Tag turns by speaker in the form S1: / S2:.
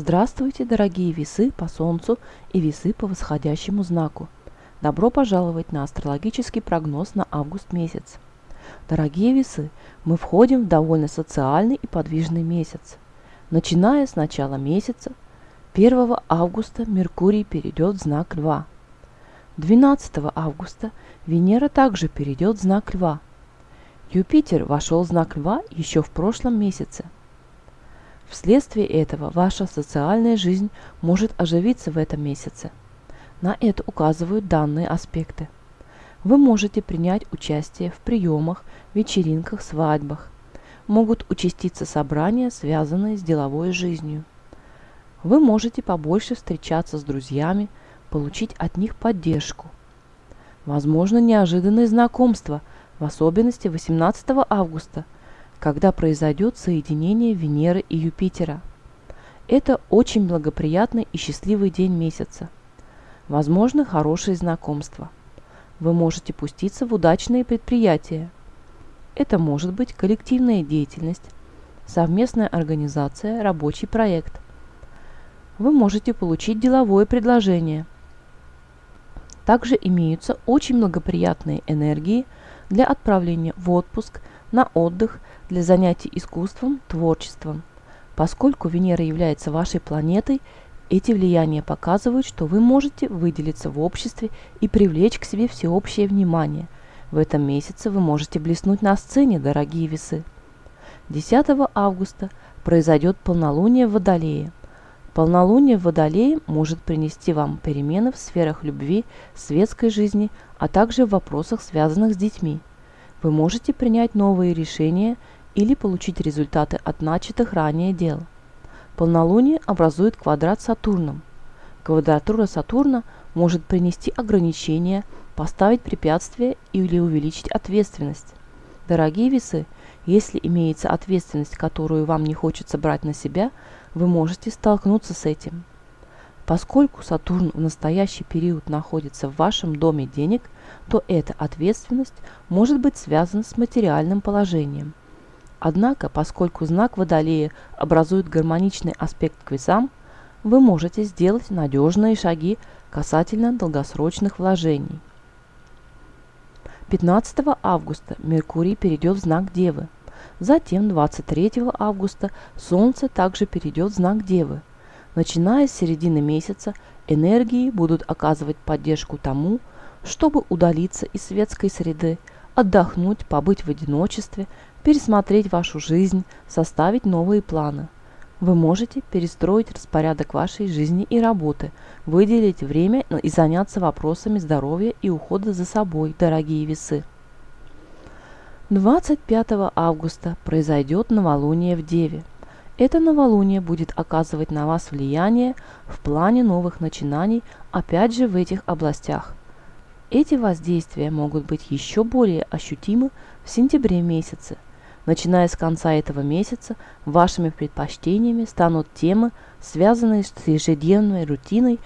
S1: Здравствуйте, дорогие весы по Солнцу и весы по восходящему знаку. Добро пожаловать на астрологический прогноз на август месяц. Дорогие весы, мы входим в довольно социальный и подвижный месяц. Начиная с начала месяца, 1 августа Меркурий перейдет в знак Льва. 12 августа Венера также перейдет в знак Льва. Юпитер вошел в знак Льва еще в прошлом месяце – Вследствие этого ваша социальная жизнь может оживиться в этом месяце. На это указывают данные аспекты. Вы можете принять участие в приемах, вечеринках, свадьбах. Могут участиться собрания, связанные с деловой жизнью. Вы можете побольше встречаться с друзьями, получить от них поддержку. Возможно, неожиданные знакомства, в особенности 18 августа – когда произойдет соединение Венеры и Юпитера. Это очень благоприятный и счастливый день месяца. Возможно, хорошие знакомства. Вы можете пуститься в удачные предприятия. Это может быть коллективная деятельность, совместная организация, рабочий проект. Вы можете получить деловое предложение. Также имеются очень благоприятные энергии для отправления в отпуск, на отдых для занятий искусством, творчеством. Поскольку Венера является вашей планетой, эти влияния показывают, что вы можете выделиться в обществе и привлечь к себе всеобщее внимание. В этом месяце вы можете блеснуть на сцене, дорогие весы. 10 августа произойдет полнолуние в Водолее. Полнолуние в Водолее может принести вам перемены в сферах любви, светской жизни, а также в вопросах, связанных с детьми. Вы можете принять новые решения или получить результаты от начатых ранее дел. Полнолуние образует квадрат с Сатурном. Квадратура Сатурна может принести ограничения, поставить препятствия или увеличить ответственность. Дорогие весы, если имеется ответственность, которую вам не хочется брать на себя, вы можете столкнуться с этим. Поскольку Сатурн в настоящий период находится в вашем доме денег, то эта ответственность может быть связана с материальным положением – Однако, поскольку знак Водолея образует гармоничный аспект к весам, вы можете сделать надежные шаги касательно долгосрочных вложений. 15 августа Меркурий перейдет в знак Девы. Затем 23 августа Солнце также перейдет в знак Девы. Начиная с середины месяца энергии будут оказывать поддержку тому, чтобы удалиться из светской среды, отдохнуть, побыть в одиночестве, пересмотреть вашу жизнь, составить новые планы. Вы можете перестроить распорядок вашей жизни и работы, выделить время и заняться вопросами здоровья и ухода за собой, дорогие весы. 25 августа произойдет новолуние в Деве. Это новолуние будет оказывать на вас влияние в плане новых начинаний, опять же в этих областях. Эти воздействия могут быть еще более ощутимы в сентябре месяце – Начиная с конца этого месяца, вашими предпочтениями станут темы, связанные с ежедневной рутиной